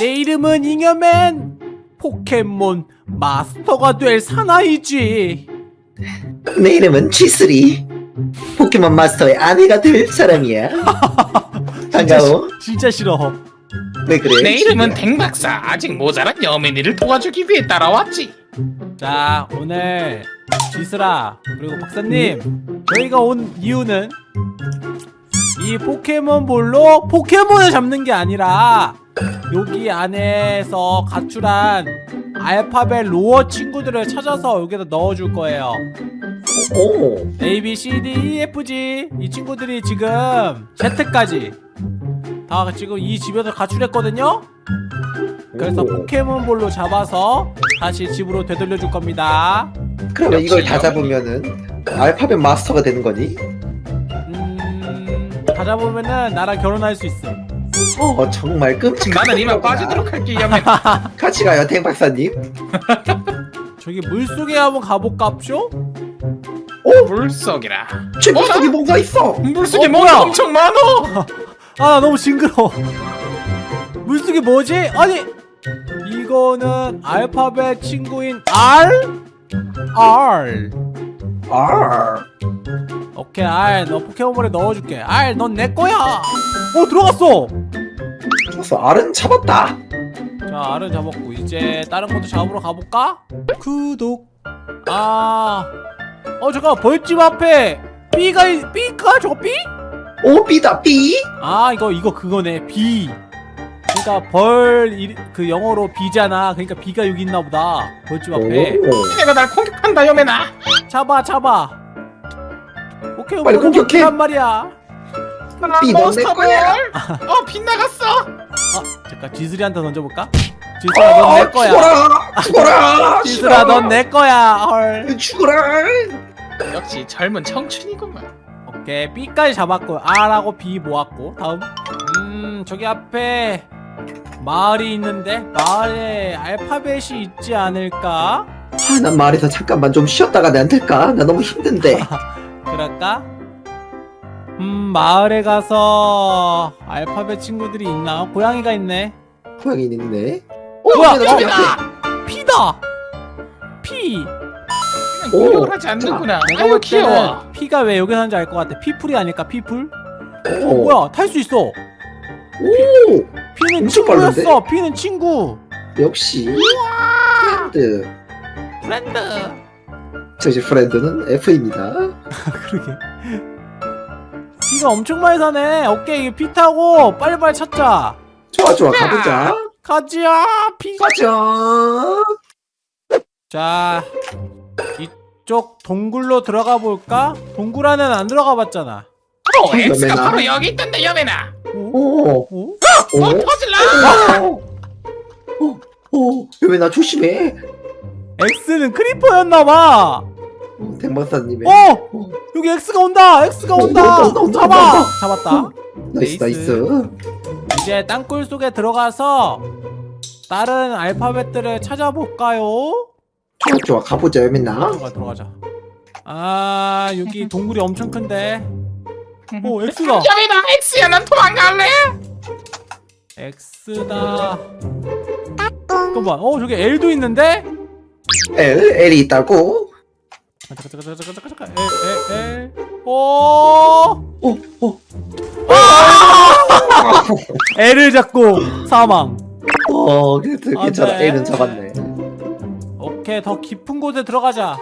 내 이름은 잉여맨. 포켓몬 마스터가 될 사나이지. 내 이름은 G3 포켓몬 마스터의 아내가 될 사람이야. 반가워. 진짜 싫어. 왜 그래? 내 이름은 댕박사. 아직 모자란 여민이를 도와주기 위해 따라왔지. 자 오늘 지스라 그리고 박사님 저희가 온 이유는 이 포켓몬볼로 포켓몬을 잡는 게 아니라 여기 안에서 가출한 알파벳 로어 친구들을 찾아서 여기다 넣어줄 거예요. 오. A, B, C, D, E, F, G 이 친구들이 지금 Z까지 다 지금 이 집에서 가출했거든요. 그래서 오. 포켓몬볼로 잡아서 다시 집으로 되돌려 줄 겁니다. 그러면 이걸 다 잡으면은 알파벳 마스터가 되는 거니? 음... 다 잡으면은 나랑 결혼할 수 있어 어 정말 끔찍한 나는 이만. 빠지도록 할게 여민아 같이 가요 댕 박사님 저기 물속에 한번 가볼까쇼? 물속이라 제 물속에 뭔가 있어 물속에 어, 뭐가 뭐야? 엄청 많어 아나 너무 징그러워 물속에 뭐지? 아니 이거는 알파벳 친구인 R? R 아 오케이 R. 너 포켓몬볼에 넣어줄게. R 넌 내 거야! 어 들어갔어! 좋았어. 알은 잡았다. 자 R은 잡았고 이제 다른 것도 잡으러 가볼까? 구독. 아... 어 잠깐 벌집 앞에 B가 있- B가 저거 B? 오 B다. B? 아 이거 이거 그거네. B 그러니까 벌 그 영어로 B잖아. 그러니까 B가 여기 있나 보다. 벌집 앞에. 오. 얘가 날 공격한다 여민아 잡아 잡아. 오케이 빨리 공격해. 란 말이야. 넌내 몬스터 거야. 볼. 어 빗나갔어. 아 잠깐 지슬이한테 던져볼까? 지슬아 넌내 어, 거야. 죽어라 죽어라. 지슬아 넌 내 거야 헐. 죽어라. 역시 젊은 청춘이구만. 오케이 B까지 잡았고 R하고 B 모았고 다음. 음 저기 앞에 마을이 있는데 마을에 알파벳이 있지 않을까? 아, 난 말에서 잠깐만 좀 쉬었다가 안 될까? 나 너무 힘든데. 그럴까? 음 마을에 가서 알파벳 친구들이 있나? 고양이가 있네. 고양이 있네. 뭐야? 나 어, P다! P 그냥 오, 공격을 하지 않는구나. 내가 아유 볼 귀여워. P가 왜 여기 사는지 알 것 같아. 피풀이 아닐까? 피풀? 어. 오, 뭐야? 탈 수 있어. 오 엄청 친구였어. P는 친구. 역시 friend. friend. 저 이제 friend는 F입니다. 그러게. P가 엄청 많이 사네. 오케이 P 타고 빨리빨리 찾자. 좋아 좋아. 가보자. 가지야 P 가자. 자 이쪽 동굴로 들어가 볼까? 동굴 안에는 안 들어가 봤잖아. 어 X가 여민아. 바로 여기 있던데 여민아 오 오? 오. 뭐 터질라 오. 오. 오. 여민아 조심해 X는 크리퍼였나봐 오, 댕박사님의 어! 오. 여기 X가 온다! X가 온다! 온다, 온다, 온다, 잡아! 온다. 잡았다 nice. nice 이제 땅굴 속에 들어가서 다른 알파벳들을 찾아볼까요? 좋아 좋아 가보자 여민아 들어가 들어가자 아 여기 동굴이 엄청 큰데 오 X다 여민아 X야 난 도망갈래 X다. 잠깐만 어 저기 L도 있는데? L L이 있다고? 잠깐 잠깐 잠깐 잠깐 잠깐 L L L. 오 오 오 L을 잡고 사망. 어 그래도 안 괜찮아. 돼. L은 잡았네. 오케이 더 깊은 곳에 들어가자.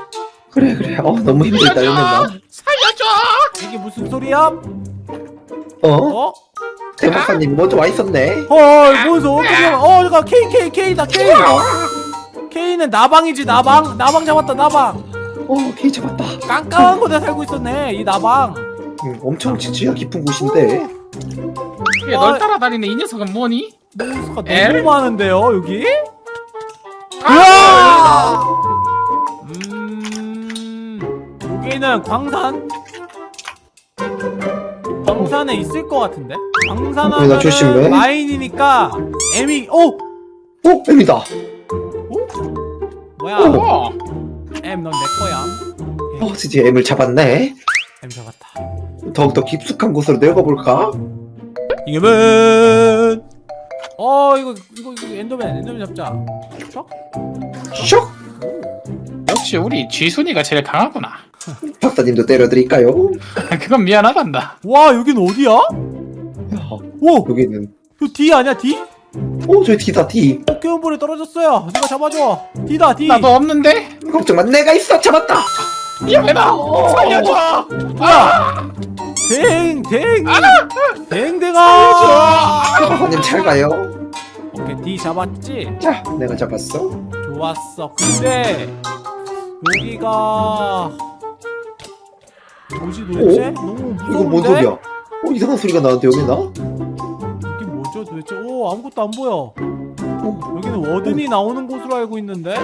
그래 그래. 어 너무 힘들다 여민아 살려줘! 이게 무슨 소리야? 어? 어? 댕박사님 먼저 와 있었네. 헐 무슨 어떻게 어 잠깐 K K K다 K. K는 나방이지 나방. 나방 잡았다 나방. 어 K 잡았다. 깜깜한 곳에 살고 있었네 이 나방. 음, 엄청 지지가 깊은 곳인데. 왜널 따라다니는 이 녀석은 뭐니? 몬스터가 L? 너무 많은데요 여기? 아! 음. 여기는 광산 광산에 있을 것 같은데? 광산 어, 마인이니까 M이 어? 어? M이다. 뭐야? 어 M 넌 내 거야. 어 드디어 M을 잡았네? M 잡았다. 더욱더 깊숙한 곳으로 내려가 볼까? 이겨면! 어 이거 이거 이거 엔더맨 엔더맨 잡자. 척? 슉! 역시 우리 쥐순이가 제일 강하구나. 박사님도 때려드릴까요? 그건 미안하단다. 와 여긴 어디야? 야, 오! 여기는 이거 D 아니야 D? 오 저기 D다 D 포켓몬볼이 떨어졌어요 누가 잡아줘 D다 D 나도 없는데. 걱정 마 내가 있어 잡았다 미안해다. 살려줘. 뭐야 댕! 댕! 댕댕아 박사님 잘 가요 오케이 D 잡았지? 자 내가 잡았어 좋았어 근데 여기가 뭐지 도대체? 너무 무서운데? 이거 뭔 소리야 어 이상한 소리가 나는데 여기 나? 이게 뭐죠 도대체? 오 아무것도 안 보여 여기는 워든이 나오는 곳으로 알고 있는데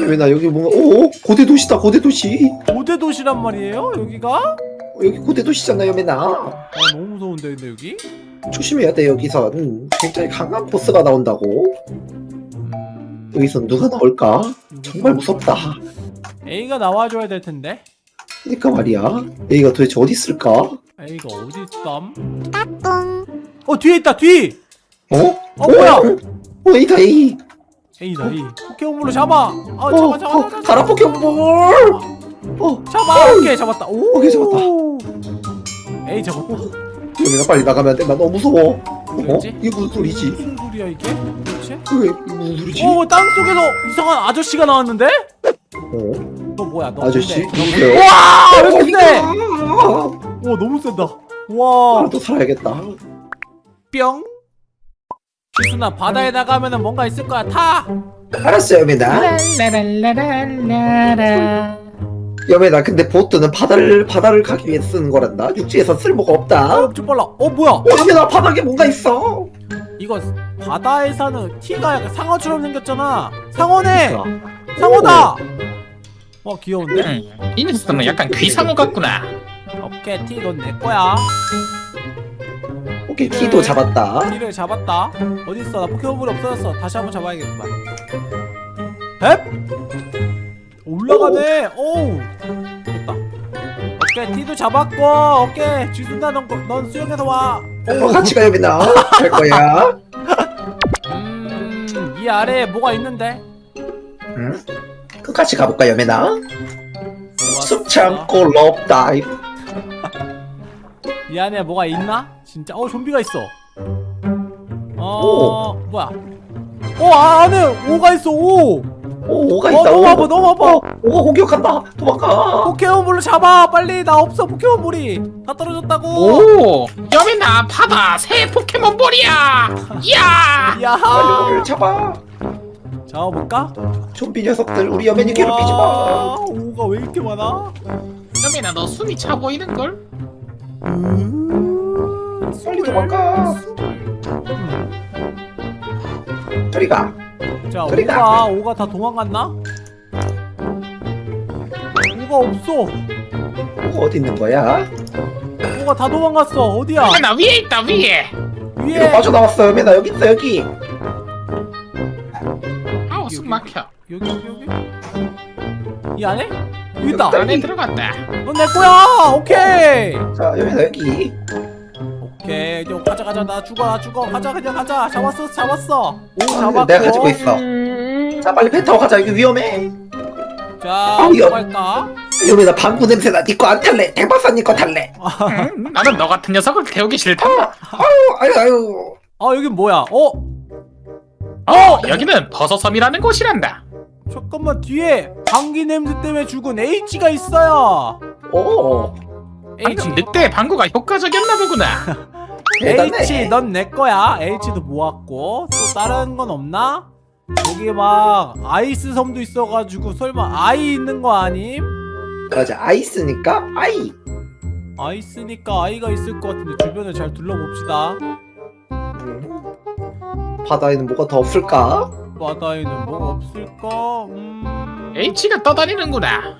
왜 나 여기 뭔가 오 고대 도시다 고대 도시 고대 도시란 말이에요 여기가? 어, 여기 고대 도시잖아요 메나 아 너무 무서운데 근데 여기? 조심해야 돼 여기선 굉장히 강한 보스가 나온다고 음... 여기선 누가 나올까? 정말 무섭다 A가 나와줘야 될 텐데 그니까 말이야 여기가 도대체 어디 있을까? A가 어디 있담? 어 뒤에 있다 뒤! 어? 어 뭐야? 어 이다 이 A다 A 포켓몬으로 잡아! 아 어, 잡아 잡아 어, 잡아 가라 포켓몬 어 잡아! 오케이 잡았다 오 오케이, 잡았다. A 잡았다 여기가 빨리 나가면 안 돼 나 너무 무서워 어? 이게 무슨 소리지? 무슨 소리야 이게? 도대체? 왜 이게 무슨 소리지? 오 땅속에서 이상한 아저씨가 나왔는데? 어? 너 뭐야? 너 아저씨? 와! 왜 이렇게 세? 아, 와 너무 센다. 와. 또 살아야겠다. 뿅. 지순아 바다에 나가면은 뭔가 있을 거야. 타! 알았어요 여매나 여매나 근데 보트는 바다를 바다를 가기 위해 쓰는 거란다. 육지에서 쓸모가 어 없다. 어 엄청 빨라. 어 뭐야? 여매나 바닥에 뭔가 있어. 이거 바다에 사는 티가 약간 상어처럼 생겼잖아. 상어네! 그러니까. 상어다 와 귀여운데? 음, 이 녀석은 약간 귀상어 같구나. 오케이 티 넌 내 거야. 오, 오케이 티도 잡았다. 티를 잡았다. 어디 있어? 나 포켓몬볼이 없어졌어. 다시 한번 잡아야겠구만. 헵! 올라가네. 오우! 됐다. 오케이 티도 잡았고 오케이. 지순아 넌, 넌 수영해서 와. 어, 같이 가 여매나 갈 거야. 음이 아래에 뭐가 있는데? 응? 같이 가볼까 여민아. 숨 참고 love dive. 이 안에 뭐가 있나? 진짜 어 좀비가 있어. 어 뭐야? 어 아, 안에 O가 있어 O. 오 O가 어, 있다 너무 아파 오. 너무 아파. 어, O가 공격한다. 도망가. 포켓몬볼로 잡아. 빨리 나 없어 포켓몬볼이. 다 떨어졌다고. 오, 여민아 받아 새 포켓몬볼이야. 이야. 야하 빨리 O를 잡아 잡아볼까? 좀비 녀석들 우리 여맨이 괴롭히지 마 와, 오가 왜 이렇게 많아? 여민아 너 숨이 차 보이는 걸? 빨리 도망가 저리 가 자. 오가 오가 다 도망갔나? 오가 없어 오가 어디 있는 거야? 오가 다 도망갔어 어디야? 여민아 위에 있다 위에. 위에 빠져나왔어 여맨아 여기 있어 여기 막혀. 여기 여기 여기? 이 안에? 여기 있다. 여기 안에 들어갔다. 넌내 거야! 오케이! 자 여맨아 여기. 오케이 이제 가자 가자. 나 죽어 나 죽어. 가자 그냥 가자. 잡았어 잡았어. 오 아, 잡았고. 내가 가지고 있어. 자 빨리 배 타고 가자. 여기 위험해. 자 아, 어디 갈까? 여맨아 방구 냄새 나. 니거 안 탈래. 대박사 니거 탈래. 음, 나는 너 같은 녀석을 태우기 싫다. 아유 아유 아유. 아 여긴 뭐야? 어? 어, 여기는 버섯섬이라는 곳이란다. 잠깐만 뒤에 방귀 냄새 때문에 죽은 H가 있어요 오 H 방금 늑대의 방구가 효과적이었나 보구나. 대단해. H 넌 내 거야 H도 모았고 또 다른 건 없나? 여기 막 아이스 섬도 있어가지고 설마 아이 있는 거 아님? 맞아 아이스니까 아이 아이스니까 아이가 있을 것 같은데 주변을 잘 둘러봅시다 음. 바다에는 뭐가 더 없을까? 바다에는 뭐가 없을까? 음... H가 떠다니는구나.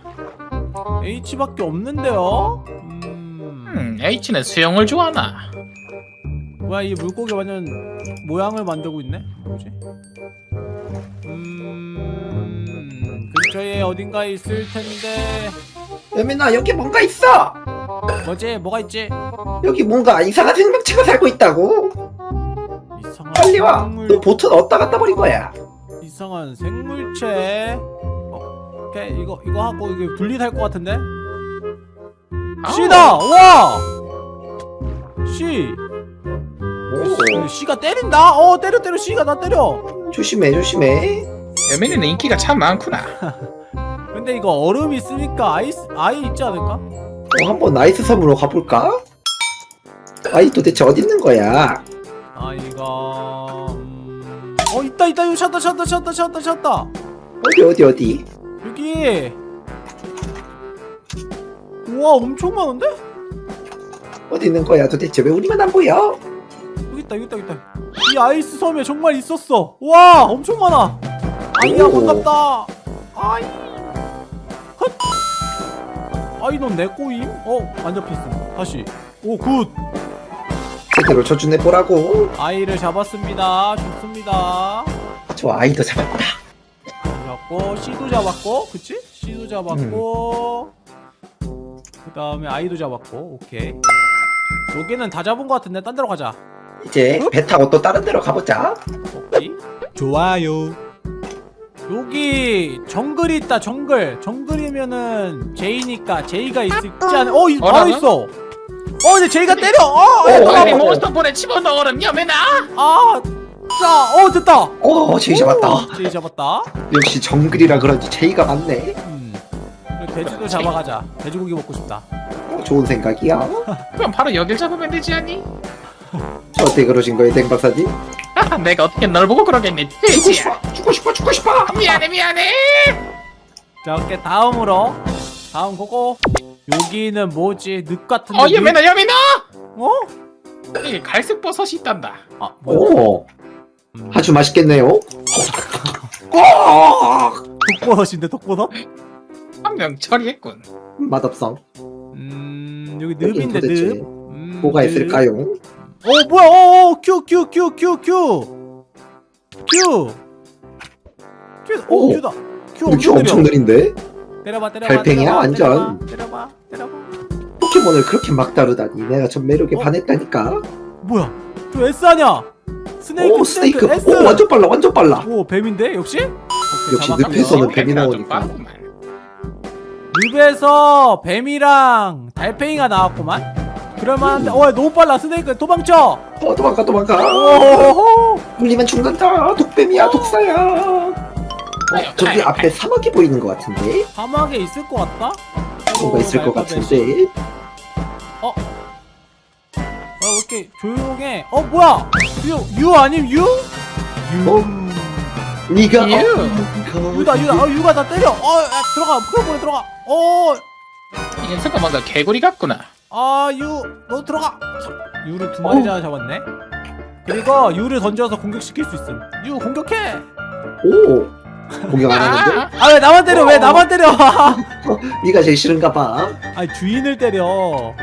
H밖에 없는데요? 음... 음, H는 수영을 좋아하나. 뭐야 이 물고기 완전 모양을 만들고 있네? 뭐지? 음... 근처에 어딘가에 있을 텐데 여민아 여기 뭔가 있어 뭐지? 뭐가 있지? 여기 뭔가 이상한 생명체가 살고 있다고 와. 생물- 너 보트는 어디다 갖다 버린 거야? 이상한 생물체 어, 오케이 이거 이거 하고 이게 분리될 것 같은데. 씨다 와 씨. 오, C가 때린다 어 때려 때려 C가 나 때려 조심해 조심해. 여민이는 인기가 참 많구나. 근데 이거 얼음 있으니까 ice I 있지 않을까 어, 한번 ice 섬으로 가볼까? I 도대체 어디 있는 거야? I가 음... 어 있다 있다. 이거 찾다 찾다 찾다 찾다 찾다. 어디 어디 어디? 여기. 우와 엄청 많은데? 어디 있는 거야? 도대체 왜 우리만 안 보여? 여기 있다 여기 있다 여기 있다. 이 아이스 섬에 정말 있었어. 와 엄청 많아. 아이야 오. 반갑다. 아이. 헛. 아이 넌내 꼬임? 어 안 잡혔음. 다시. 오굿 제대로 쳐주네 보라고. 아이를 잡았습니다 좋습니다 저 아이도 잡았다. 잡았고 C도 잡았고 그치? C도 잡았고 그 다음에 I도 잡았고 오케이 여기는 다 잡은 것 같은데 딴 데로 가자 이제 배 타고 또 다른 데로 가보자. 오케이 좋아요 여기 정글이 있다 정글 정글이면은 J니까 J가 있지 않... 어! 이, 바로? 있어 어 근데 J가 때려! 어! 어! 어, 빨리 어. 몬스터볼에 집어넣어라 여민아. 아! 자! 어 됐다! 오 제이 잡았다. 오, J 잡았다 역시 정글이라 그런지 제이가 많네. 음. 돼지도 잡아가자 돼지고기 먹고 싶다 어, 좋은 생각이야. 그럼 바로 여길 잡으면 되지 않니? 저 어때 그러신 거예요 댕 박사님? 아, 내가 어떻게 널 보고 그러겠니? 죽고 돼지야. 싶어 죽고 싶어 죽고 싶어. 미안해 미안해. 자, 오케이 다음으로 다음 그거 여기는 뭐지? 늪 같은데. 어 늪? 여민아 여민아. 어? 이게 갈색 버섯이 있단다. 아? 오 음, 아주 맛있겠네요. 오 독버섯인데 독버섯? 한 명 처리했군. 맛없어. 음, 여기 늪인데 늪. 음, 뭐가 늪. 있을까요? 어, 뭐야? 어, 어, Q, Q, Q, Q, Q. Q. Q, 오, 오. Q다. Q 근데 Q 엄청 엄청 느려. 느린데? 때려봐, 때려봐. 달팽이야, 때려봐, 완전. 때려봐, 때려봐. 때려봐. 포켓몬을 그렇게 막 다루다니 내가 전 매력에 어? 반했다니까. 뭐야? 저 S 아니야? snake, 오 snake. S. 오 완전 빨라 완전 빨라. 오, 뱀인데 역시? 오케이, 역시. 늪에서는 뱀이 나오니까. 늪에서 뱀이랑 달팽이가 나왔구만. 그럴만한데, 어, 너무 빨라. snake 도망쳐. 어 도망가 도망가. 물리면 죽는다. 독뱀이야 독사야. 어, 저기 앞에 사막이 보이는 것 같은데? 사막에 있을 것 같다. 뭔가 있을 것 같은데? 어, 왜 이렇게 조용해? 어, 뭐야? 유, 유 아님 유? 유. 어? 니가 유. 어, 유다, 유다. 어, 유가 나 때려. 어, 야, 들어가. 프로볼에 들어가. 어, 이 녀석은 뭔가 개구리 같구나. 아, 유, 너 들어가. 자, 유를 두 마리나 잡았네. 그리고 유를 던져서 공격시킬 수 있음. 유 공격해. 오 공격 안 하는데? 아, 아, 왜 나만 때려? 왜 어. 나만 때려? 네가 제일 싫은가 봐. 아니 주인을 때려.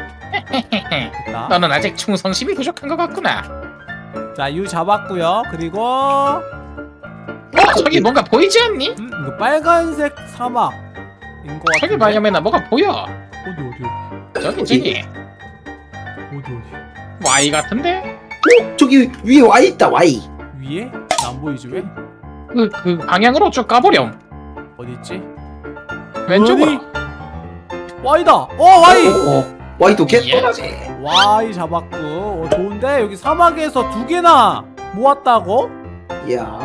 됐다. 너는 아직 충성심이 부족한 것 같구나. 자, 유 잡았고요. 그리고 어 저기 뭔가 보이지 않니? 음, 이거 빨간색 사막인 것 같은데. 저기 봐 여민아 뭐가 보여. 어디 어디 저기 어디? 저기 어디 어디 Y 같은데? 어 저기 위에 Y 있다 Y. 위에? 나 안 보이지 왜? 그, 그 방향으로 쭉 가보렴. 어디 있지? 왼쪽으로. Y다. 어 Y. 어, 어, 어. Y도 예. 개떠라지. Y 잡았고. 어, 좋은데 여기 사막에서 두 개나 모았다고? 이야.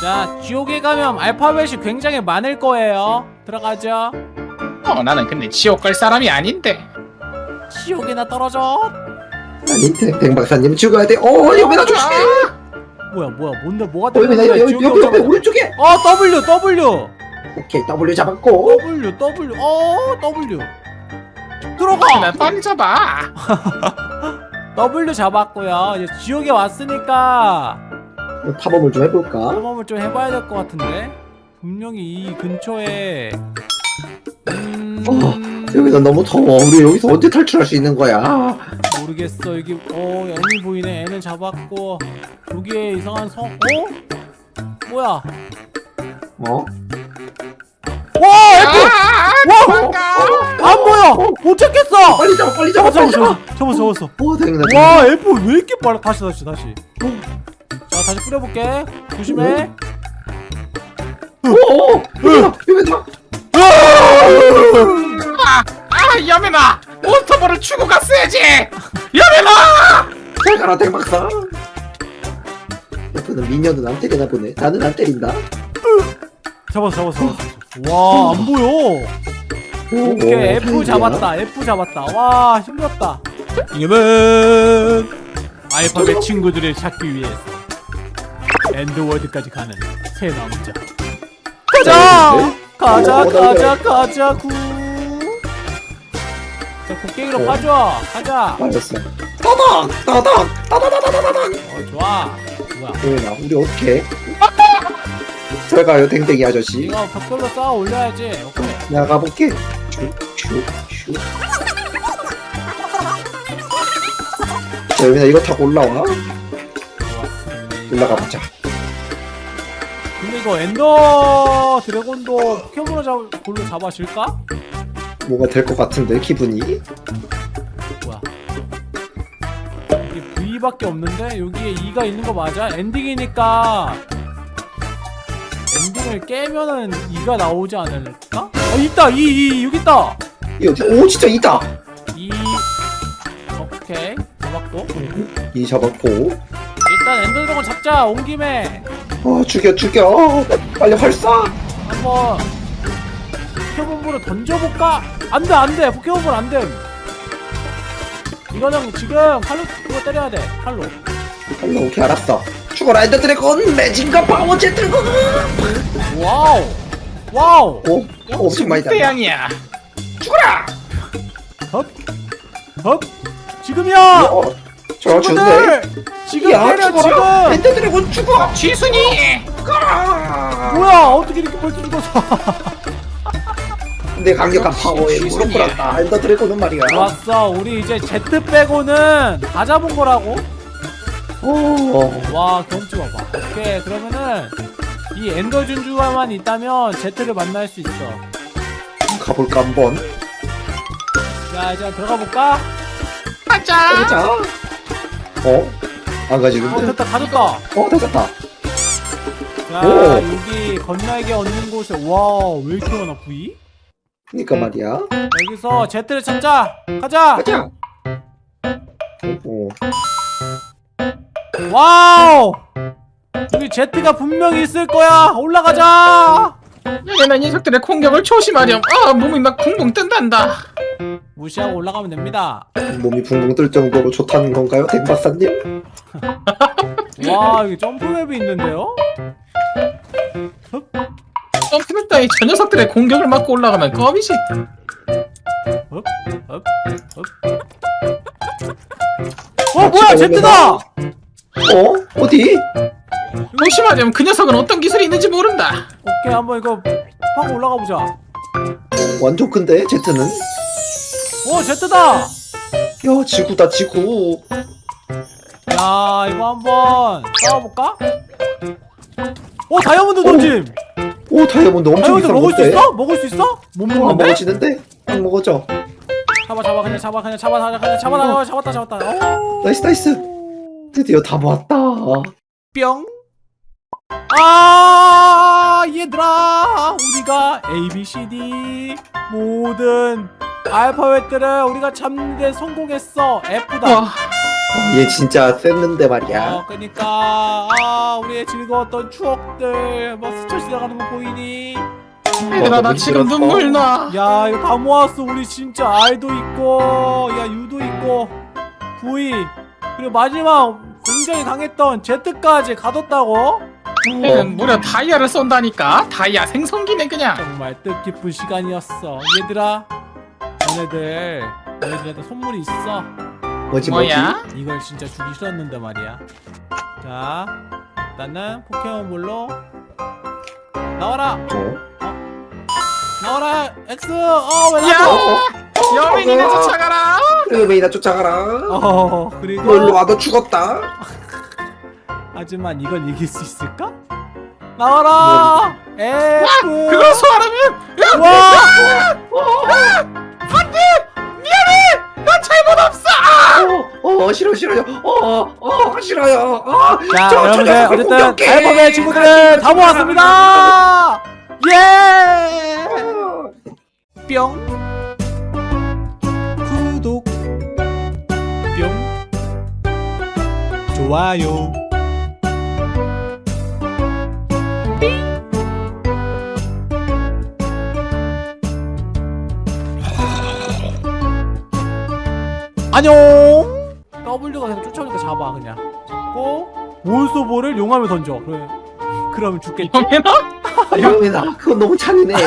자, 지옥에 가면 알파벳이 굉장히 많을 거예요. 들어가죠. 어 나는 근데 지옥 갈 사람이 아닌데. 지옥에나 떨어져. 아니 댕 박사님 죽어야 돼. 어 여기다 조심해. 뭐야 뭐야. 뭔데 뭐가 어 여기 여기 옆에 오자마자- 오른쪽에. 어 W W. 오케이 W 잡았고. W W. 어 W. 들어가. 나 빨리 잡아. W 잡았고요. 이제 지옥에 왔으니까 뭐 탐험을 좀 해볼까? 탐험을 좀 해봐야 될 것 같은데. 분명히 이 근처에 음 여기서 너무 더워. 우리 여기서 언제 탈출할 수 있는 거야? 모르겠어 여기 어 애니 보이네 애는 잡았고 여기에 이상한 성 어? 뭐야 어? 와 아, 도망가. 안 보여 못 찾겠어 빨리 잡아 빨리 잡아 빨리 잡아. 잡았어 잡았어 오 다행이다. 와 F 왜 이렇게 빨라 다시 다시 다시 다시 뿌려볼게 조심해 오! 여기다! 여기다! 여민아 몬스터볼을 주고 갔어야지. 여민아 잘 가라 대박사. 옆에는 미녀는 안 때리나 보네. 나는 안 때린다. 잡았어 잡았어 와 안 보여. 오케이. F 잡았다. F 잡았다. 와 힘들었다. 지금은 알파벳 친구들을 찾기 위해서 엔드월드까지 가는 새 남자. 가자 가자 가자 가자 구 자, 곡괭이로 빠져. 가자. 맞았어 따당! 따당! 따다다다다당 어 좋아. 뭐야? 도현아 우리 어떻게 잘 가요 댕댕이 아저씨. 이거 벽돌로 쌓아 올려야지. 오케이. 나가볼게. 슉슉슉 자 여민아 이거 타고 올라와 좋았습니다. 올라가 보자. 근데 이거 엔더 드래곤도 포켓몬을 잡, 볼로 잡아질까? 뭐가 될 것 같은데 기분이? 뭐야? 이게 V밖에 없는데? 여기에 E가 있는 거 맞아? 엔딩이니까. 엔딩을 깨면은 E가 나오지 않을까? 아 있다! E, E 여기 있다! E 어디 오 진짜 있다! E. 오케이. 잡았고. E 잡았고. 일단 엔더 드래곤 잡자 온 김에. 어 죽여 죽여. 빨리 활쏴 한번 포켓몬볼을 던져볼까? 안돼 안돼. 포켓몬볼 안돼 이거는 지금 칼로 그거 때려야 돼 칼로. 칼로 오케이 알았어. 죽어라 엔더 드래곤! 마징가 파워 Z고 와우. 와우. 오 엄청 많이 달라 대양이야. 죽어라! 헙 지금이야. 어, 저 친구들. 지금 야 때려 죽어라. 지금. 엔더 드래곤 죽어! 지순이! 가라! 뭐야 어떻게 이렇게 벌써 죽었어 내 강력한 파워에 무릎. 꿇었다. 엔더 드래곤은 말이야. 좋았어. 우리 이제 Z 빼고는 다 잡은 거라고? 오와 경치 봐봐. 오케이. 그러면은 이 엔더 준주가만 있다면 Z를 만날 수 있어. 가볼까 한번? 자 이제 들어가 볼까? 가자. 가보자. 어? 안어 가지는데? 됐다. 가졌다. 어 됐다. 자 오. 여기 건날개 얻는 곳에 와왜 이렇게 많아 V? 그니까 말이야. 여기서 Z를 찾자. 가자. 가자. 오 와우. 여기 Z가 분명히 있을 거야. 올라가자. 여민아 녀석들의 공격을 조심하렴. 아 몸이 막 붕붕 뜬단다. 무시하고 올라가면 됩니다. 몸이 붕붕 뜰 정도로 좋다는 건가요 댕박사님? 와 여기 점프맵이 있는데요? 점프를 따위 저 녀석들의 공격을 막고 올라가면 껌이지 up, up, up. 어 뭐야 Z다! 어? 어디? 조심하렴 그 녀석은 어떤 기술이 있는지 모른다 오케이 한번 이거 팍 올라가 보자 완전 큰데 Z는? 오 Z다! 야 지구다 지구 야 이거 한번 싸워볼까? 오 다이아몬드 던짐! 오 다이아몬드 엄청 다이아몬드 비싼 먹을 수 건데? 있어? 먹을 수 있어? 못 안 먹는데? 먹어지는데? 안 먹어져 잡아 잡아 그냥 잡아 그냥 잡아 잡아 그냥 잡아 잡아 잡았다 잡았다 오. nice nice 드디어 다 모았다 뿅. 아 얘들아 우리가 A B C D 모든 알파벳들을 우리가 잡는데 성공했어 F다. 와 어, 얘 진짜 셌는데 말이야 어 그니까 아 우리의 즐거웠던 추억들 뭐 스쳐 지나가는 거 보이니? 얘들아 나 지금. 눈물 나 야 이거 다 모았어 우리 진짜 R도 있고 야 U도 있고 V 그리고 마지막 굉장히 강했던 Z까지 가뒀다고? 얘는 무려 다이아를 쏜다니까 다이아 생성기네 그냥 정말 뜻깊은 시간이었어 얘들아 너네들 너희들한테 선물이 있어 뭐지 뭐지? 뭐야? 이걸 진짜 주기 싫었는데 말이야 자 일단은 포켓몬볼로 나와라. 어? 나와라 X 어왜 야! 나와 여민이네 쫓아가라. 메이나 쫓아가라. 어너 일로 그리고 와너 죽었다. 하지만 이걸 이길 수 있을까? 나와라! F 그걸 소화하면 와! 나 잘못 없어 어, 어, 싫어요 싫어 싫어요 어어 싫어요. 어, 자 저, 저 여러분들 녀석을 어쨌든 공격해. 알파벳 친구들 다 모았습니다. 예! 뿅. 구독. 뿅. 좋아요. 안녕 W가 그냥 쫓아오니까 잡아 그냥. 잡고 몬스터볼을 용암에 던져. 그래. 그러면 죽겠지. 형이나? 이러면 그건 너무 잔인해.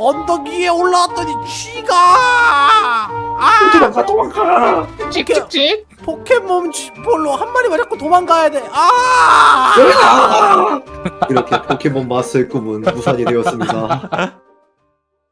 언덕 위에 올라왔더니 쥐가! 아! 도망가 도망가! 찍찍찍. 포켓몬 볼로 한 마리 맞았고 도망가야 돼아! 아! 이렇게 포켓몬 마스터의 꿈은 무산이 되었습니다